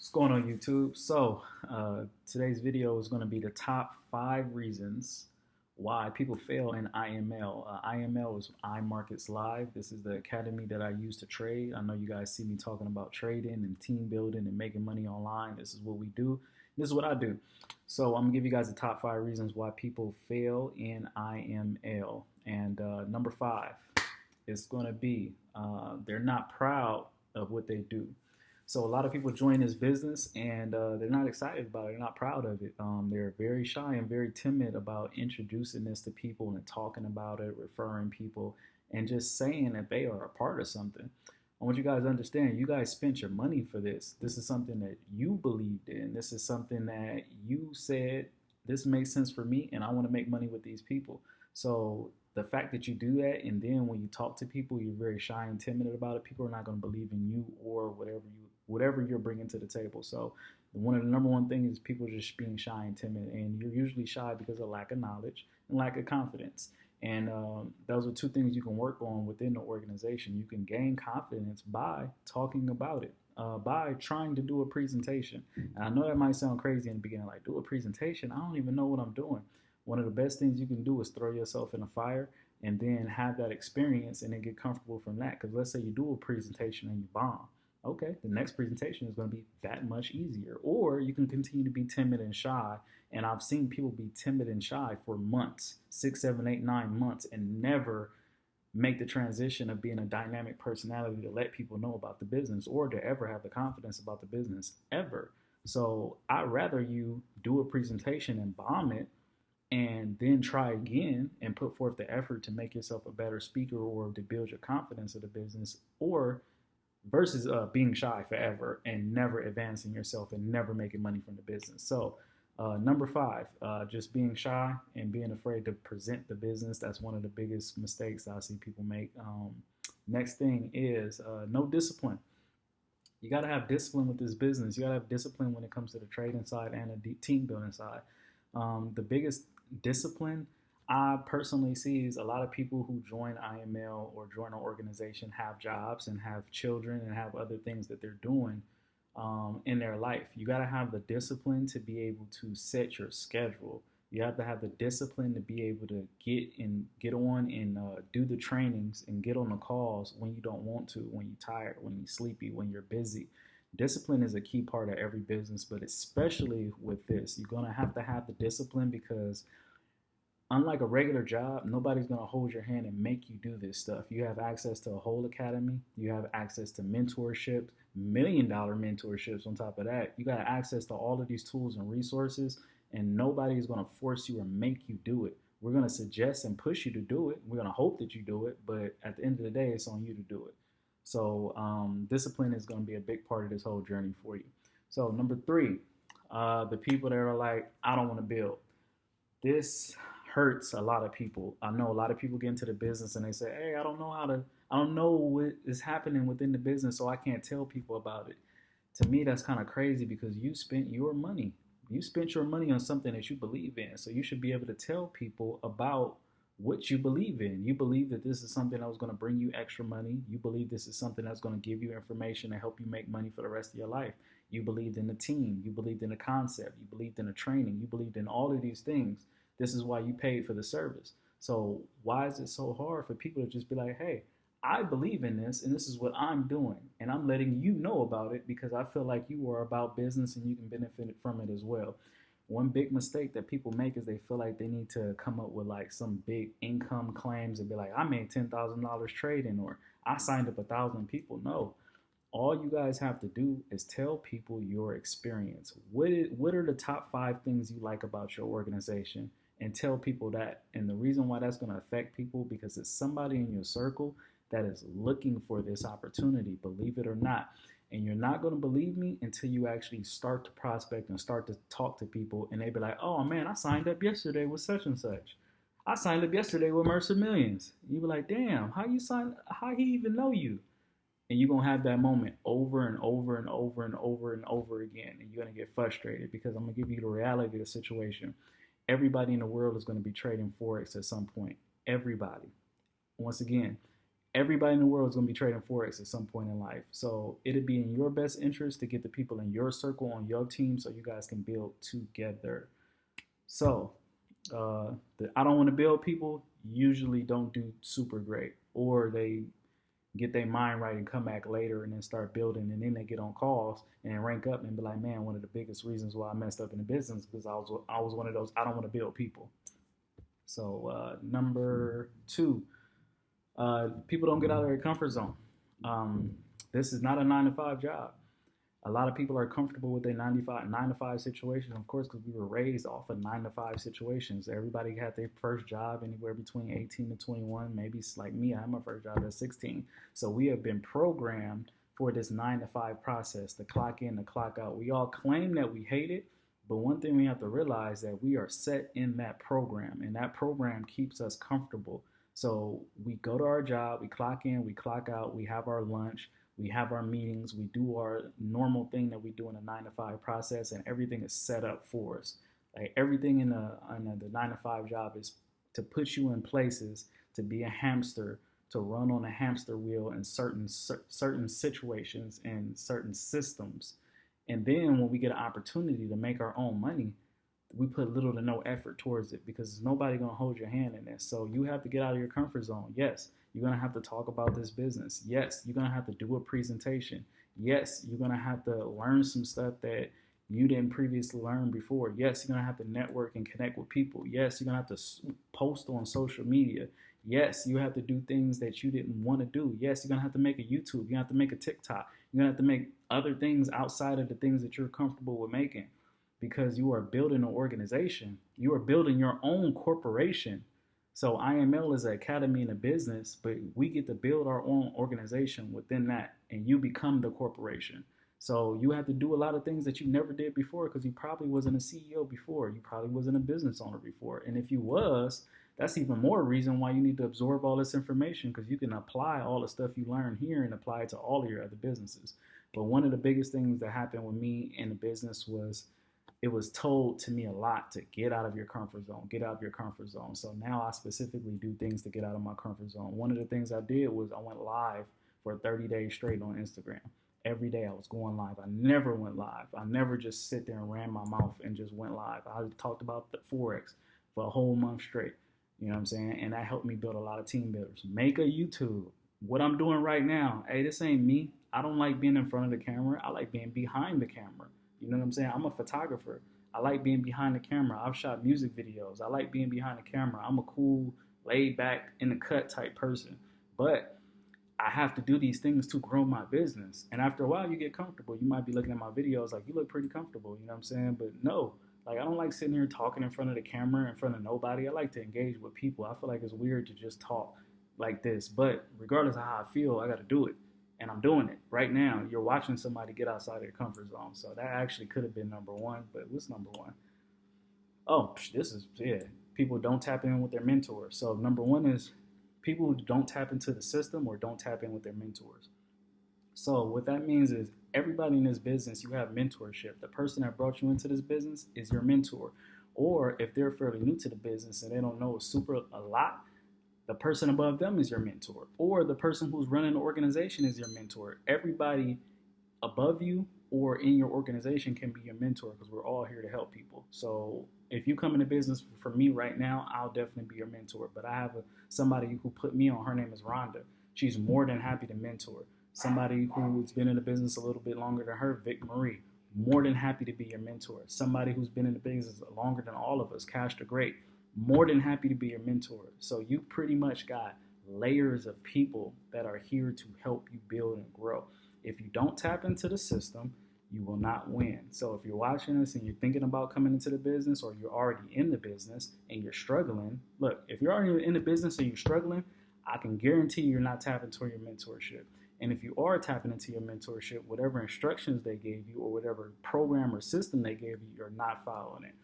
What's going on YouTube? So uh, today's video is going to be the top five reasons why people fail in IML. Uh, IML is iMarkets Live. This is the academy that I use to trade. I know you guys see me talking about trading and team building and making money online. This is what we do. This is what I do. So I'm gonna give you guys the top five reasons why people fail in IML. And uh, number five is going to be uh, they're not proud of what they do. So a lot of people join this business and uh, they're not excited about it. They're not proud of it. Um, they're very shy and very timid about introducing this to people and talking about it, referring people, and just saying that they are a part of something. I want you guys to understand, you guys spent your money for this. This is something that you believed in. This is something that you said, this makes sense for me and I want to make money with these people. So the fact that you do that and then when you talk to people, you're very shy and timid about it, people are not going to believe in you or whatever you whatever you're bringing to the table. So one of the number one things is people just being shy and timid, and you're usually shy because of lack of knowledge and lack of confidence. And um, those are two things you can work on within the organization. You can gain confidence by talking about it, uh, by trying to do a presentation. And I know that might sound crazy in the beginning, like do a presentation. I don't even know what I'm doing. One of the best things you can do is throw yourself in a fire and then have that experience and then get comfortable from that. Because let's say you do a presentation and you bomb okay, the next presentation is going to be that much easier. Or you can continue to be timid and shy. And I've seen people be timid and shy for months, six, seven, eight, nine months, and never make the transition of being a dynamic personality to let people know about the business or to ever have the confidence about the business ever. So I'd rather you do a presentation and bomb it and then try again and put forth the effort to make yourself a better speaker or to build your confidence of the business or versus uh, being shy forever and never advancing yourself and never making money from the business. So, uh, number five, uh, just being shy and being afraid to present the business. That's one of the biggest mistakes I see people make. Um, next thing is uh, no discipline. You got to have discipline with this business. You got to have discipline when it comes to the trading side and the team building side. Um, the biggest discipline I personally see is a lot of people who join IML or join an organization have jobs and have children and have other things that they're doing um, in their life. You got to have the discipline to be able to set your schedule. You have to have the discipline to be able to get and get on and uh, do the trainings and get on the calls when you don't want to, when you're tired, when you're sleepy, when you're busy. Discipline is a key part of every business, but especially with this, you're to have to have the discipline because unlike a regular job, nobody's going to hold your hand and make you do this stuff. You have access to a whole academy, you have access to mentorships, million dollar mentorships on top of that. You got access to all of these tools and resources, and nobody is going to force you or make you do it. We're going to suggest and push you to do it. We're going to hope that you do it, but at the end of the day, it's on you to do it. So, um, discipline is going to be a big part of this whole journey for you. So, number three, uh, the people that are like, I don't want to build. This hurts a lot of people. I know a lot of people get into the business and they say, "Hey, I don't know how to I don't know what is happening within the business, so I can't tell people about it." To me, that's kind of crazy because you spent your money. You spent your money on something that you believe in. So you should be able to tell people about what you believe in. You believe that this is something that was going to bring you extra money. You believe this is something that's going to give you information and help you make money for the rest of your life. You believed in the team. You believed in the concept. You believed in the training. You believed in all of these things. This is why you paid for the service. So why is it so hard for people to just be like, hey, I believe in this and this is what I'm doing. And I'm letting you know about it because I feel like you are about business and you can benefit from it as well. One big mistake that people make is they feel like they need to come up with like some big income claims and be like, I made $10,000 trading or I signed up a thousand people. No, all you guys have to do is tell people your experience. What, is, what are the top five things you like about your organization? And tell people that. And the reason why that's going to affect people because it's somebody in your circle that is looking for this opportunity, believe it or not. And you're not going to believe me until you actually start to prospect and start to talk to people, and they be like, "Oh man, I signed up yesterday with such and such. I signed up yesterday with Mercer Millions." You be like, "Damn, how you sign? How he even know you?" And you're gonna have that moment over and over and over and over and over again, and you're gonna get frustrated because I'm gonna give you the reality of the situation everybody in the world is going to be trading forex at some point. Everybody. Once again, everybody in the world is going to be trading forex at some point in life. So it'd be in your best interest to get the people in your circle on your team so you guys can build together. So uh, the I don't want to build people usually don't do super great, or they get their mind right and come back later and then start building and then they get on calls and rank up and be like, man, one of the biggest reasons why I messed up in the business because I was I was one of those I don't want to build people. So uh, number two, uh, people don't get out of their comfort zone. Um, this is not a nine to five job a lot of people are comfortable with their 95, 9 to 5 situation, of course, because we were raised off of 9 to 5 situations. Everybody had their first job anywhere between 18 to 21. Maybe it's like me, I had my first job at 16. So we have been programmed for this 9 to 5 process, the clock in, the clock out. We all claim that we hate it, but one thing we have to realize that we are set in that program, and that program keeps us comfortable. So we go to our job, we clock in, we clock out, we have our lunch we have our meetings, we do our normal thing that we do in a nine to five process, and everything is set up for us. Like everything in the, in the nine to five job is to put you in places to be a hamster, to run on a hamster wheel in certain certain situations and certain systems. And then when we get an opportunity to make our own money, we put little to no effort towards it because nobody gonna hold your hand in this. So you have to get out of your comfort zone. Yes, you're going to have to talk about this business. Yes, you're going to have to do a presentation. Yes, you're going to have to learn some stuff that you didn't previously learn before. Yes, you're going to have to network and connect with people. Yes, you're going to have to post on social media. Yes, you have to do things that you didn't want to do. Yes, you're going to have to make a YouTube. You're going to have to make a TikTok. You're going to have to make other things outside of the things that you're comfortable with making because you are building an organization. You are building your own corporation so IML is an academy and a business, but we get to build our own organization within that, and you become the corporation. So you have to do a lot of things that you never did before because you probably wasn't a CEO before. You probably wasn't a business owner before. And if you was, that's even more reason why you need to absorb all this information because you can apply all the stuff you learn here and apply it to all of your other businesses. But one of the biggest things that happened with me in the business was it was told to me a lot to get out of your comfort zone, get out of your comfort zone. So now I specifically do things to get out of my comfort zone. One of the things I did was I went live for 30 days straight on Instagram. Every day I was going live. I never went live. I never just sit there and ran my mouth and just went live. I talked about the Forex for a whole month straight. You know what I'm saying? And that helped me build a lot of team builders. Make a YouTube. What I'm doing right now, hey, this ain't me. I don't like being in front of the camera. I like being behind the camera. You know what I'm saying? I'm a photographer. I like being behind the camera. I've shot music videos. I like being behind the camera. I'm a cool, laid back, in the cut type person. But I have to do these things to grow my business. And after a while, you get comfortable. You might be looking at my videos like, you look pretty comfortable. You know what I'm saying? But no, like, I don't like sitting here talking in front of the camera, in front of nobody. I like to engage with people. I feel like it's weird to just talk like this. But regardless of how I feel, I got to do it and I'm doing it right now. You're watching somebody get outside of their comfort zone. So that actually could have been number one, but what's number one? Oh, this is yeah. People don't tap in with their mentors. So number one is people don't tap into the system or don't tap in with their mentors. So what that means is everybody in this business, you have mentorship. The person that brought you into this business is your mentor. Or if they're fairly new to the business and they don't know super a lot, the person above them is your mentor, or the person who's running the organization is your mentor. Everybody above you or in your organization can be your mentor because we're all here to help people. So if you come into business for me right now, I'll definitely be your mentor. But I have a, somebody who put me on. Her name is Rhonda. She's more than happy to mentor. Somebody who's been in the business a little bit longer than her, Vic Marie, more than happy to be your mentor. Somebody who's been in the business longer than all of us, Cash the Great, more than happy to be your mentor. So you pretty much got layers of people that are here to help you build and grow. If you don't tap into the system, you will not win. So if you're watching this and you're thinking about coming into the business or you're already in the business and you're struggling, look, if you're already in the business and you're struggling, I can guarantee you're not tapping into your mentorship. And if you are tapping into your mentorship, whatever instructions they gave you or whatever program or system they gave you, you're not following it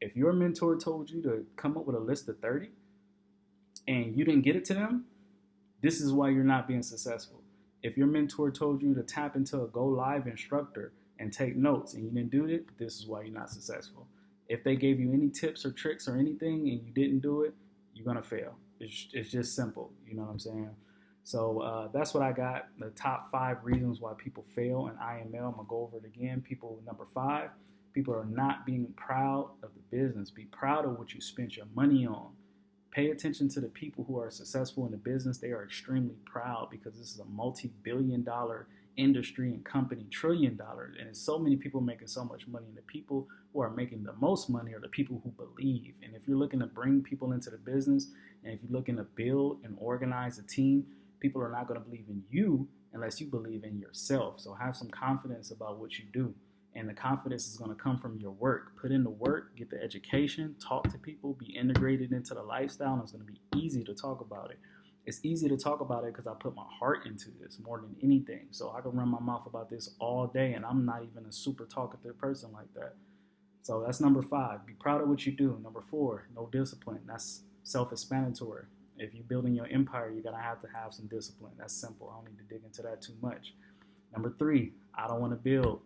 if your mentor told you to come up with a list of 30 and you didn't get it to them, this is why you're not being successful. If your mentor told you to tap into a go live instructor and take notes and you didn't do it, this is why you're not successful. If they gave you any tips or tricks or anything and you didn't do it, you're going to fail. It's, it's just simple. You know what I'm saying? So uh, that's what I got. The top five reasons why people fail in IML. I'm gonna go over it again. People number five, people are not being proud of the business. Be proud of what you spent your money on. Pay attention to the people who are successful in the business. They are extremely proud because this is a multi-billion dollar industry and company, trillion dollars. And there's so many people making so much money. And the people who are making the most money are the people who believe. And if you're looking to bring people into the business and if you're looking to build and organize a team, people are not going to believe in you unless you believe in yourself. So have some confidence about what you do. And the confidence is going to come from your work. Put in the work, get the education, talk to people, be integrated into the lifestyle, and it's going to be easy to talk about it. It's easy to talk about it because I put my heart into this more than anything. So I can run my mouth about this all day, and I'm not even a super talkative person like that. So that's number five. Be proud of what you do. Number four, no discipline. That's self explanatory. If you're building your empire, you're to have to have some discipline. That's simple. I don't need to dig into that too much. Number three, I don't want to build.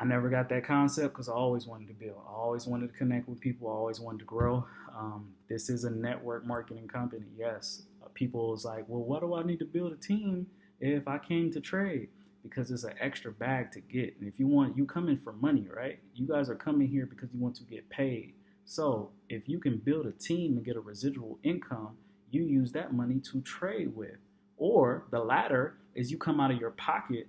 I never got that concept because I always wanted to build. I always wanted to connect with people. I always wanted to grow. Um, this is a network marketing company. Yes, uh, people is like, well, what do I need to build a team if I came to trade? Because it's an extra bag to get. And if you want, you come in for money, right? You guys are coming here because you want to get paid. So if you can build a team and get a residual income, you use that money to trade with. Or the latter is you come out of your pocket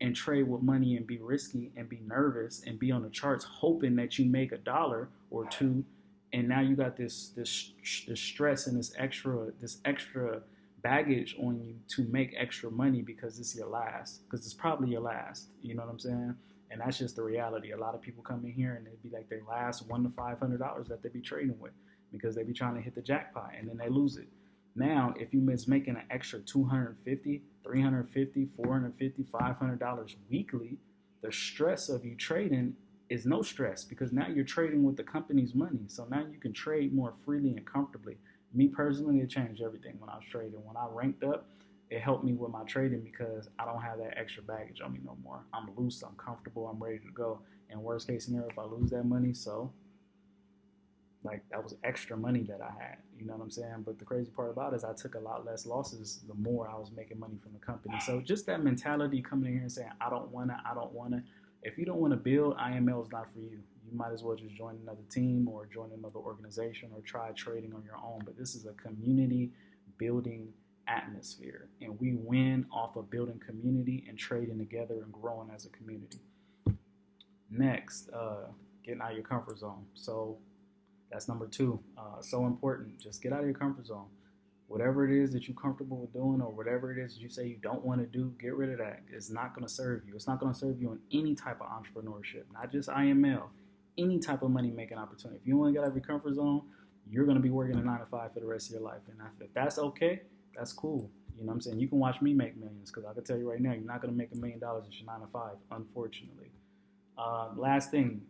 and trade with money and be risky and be nervous and be on the charts hoping that you make a dollar or two and now you got this this this stress and this extra this extra baggage on you to make extra money because it's your last because it's probably your last you know what i'm saying and that's just the reality. A lot of people come in here and it'd be like their last one to five hundred dollars that they be trading with because they be trying to hit the jackpot and then they lose it. Now, if you miss making an extra 250, 350, 450, 500 dollars weekly, the stress of you trading is no stress because now you're trading with the company's money. So now you can trade more freely and comfortably. Me personally, it changed everything when I was trading. When I ranked up, it helped me with my trading because I don't have that extra baggage on me no more. I'm loose, I'm comfortable, I'm ready to go. And worst case scenario, if I lose that money, so like that was extra money that I had. You know what I'm saying? But the crazy part about it is I took a lot less losses the more I was making money from the company. So just that mentality coming in here and saying, I don't wanna, I don't wanna. If you don't want to build, IML is not for you. You might as well just join another team or join another organization or try trading on your own. But this is a community building atmosphere. And we win off of building community and trading together and growing as a community. Next, uh, getting out of your comfort zone. So that's number two. Uh, so important. Just get out of your comfort zone. Whatever it is that you're comfortable with doing, or whatever it is you say you don't want to do, get rid of that. It's not going to serve you. It's not going to serve you in any type of entrepreneurship, not just IML, any type of money making opportunity. If you to get out of your comfort zone, you're going to be working a nine to five for the rest of your life. And if that's okay, that's cool. You know what I'm saying? You can watch me make millions because I can tell you right now, you're not going to make a million dollars if you're nine to five, unfortunately. Uh, last thing,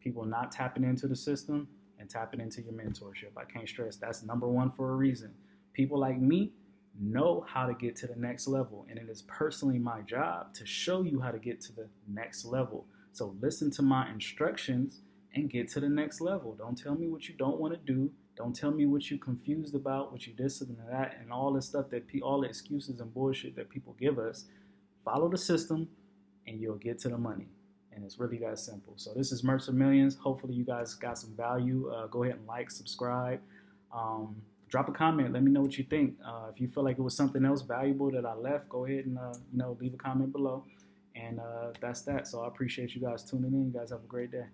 people not tapping into the system and tapping into your mentorship. I can't stress that's number one for a reason. People like me know how to get to the next level, and it is personally my job to show you how to get to the next level. So listen to my instructions and get to the next level. Don't tell me what you don't want to do. Don't tell me what you're confused about, what you this and that, and all the stuff that all the excuses and bullshit that people give us. Follow the system, and you'll get to the money. And it's really that simple. So this is Mercer Millions. Hopefully you guys got some value. Uh, go ahead and like, subscribe, um, drop a comment. Let me know what you think. Uh, if you feel like it was something else valuable that I left, go ahead and uh, you know leave a comment below. And uh, that's that. So I appreciate you guys tuning in. You guys have a great day.